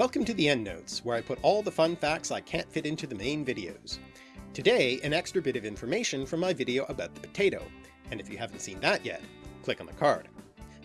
Welcome to the EndNotes, where I put all the fun facts I can't fit into the main videos. Today, an extra bit of information from my video about the potato, and if you haven't seen that yet, click on the card.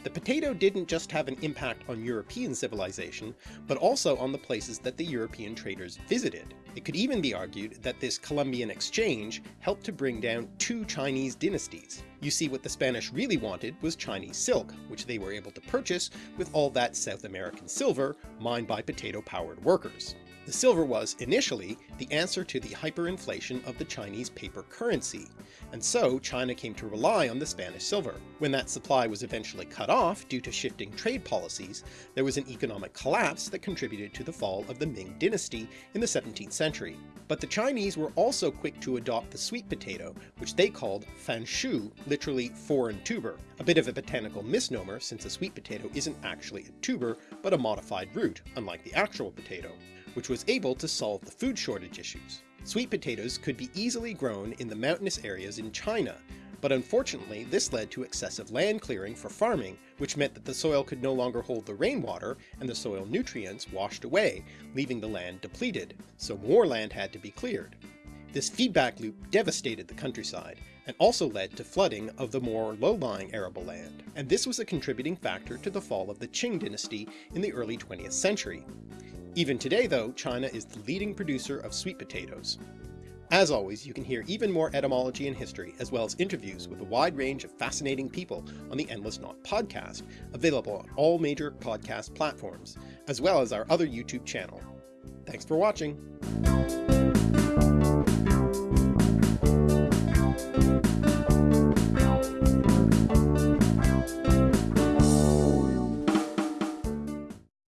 The potato didn't just have an impact on European civilization, but also on the places that the European traders visited. It could even be argued that this Columbian exchange helped to bring down two Chinese dynasties. You see what the Spanish really wanted was Chinese silk, which they were able to purchase with all that South American silver mined by potato-powered workers. The silver was, initially, the answer to the hyperinflation of the Chinese paper currency, and so China came to rely on the Spanish silver. When that supply was eventually cut off due to shifting trade policies, there was an economic collapse that contributed to the fall of the Ming dynasty in the 17th century. But the Chinese were also quick to adopt the sweet potato, which they called fanshu, literally foreign tuber, a bit of a botanical misnomer since a sweet potato isn't actually a tuber, but a modified root, unlike the actual potato which was able to solve the food shortage issues. Sweet potatoes could be easily grown in the mountainous areas in China, but unfortunately this led to excessive land clearing for farming, which meant that the soil could no longer hold the rainwater and the soil nutrients washed away, leaving the land depleted, so more land had to be cleared. This feedback loop devastated the countryside, and also led to flooding of the more low-lying arable land, and this was a contributing factor to the fall of the Qing dynasty in the early 20th century. Even today though, China is the leading producer of sweet potatoes. As always, you can hear even more etymology and history, as well as interviews with a wide range of fascinating people on the Endless Knot podcast, available on all major podcast platforms, as well as our other YouTube channel. Thanks for watching!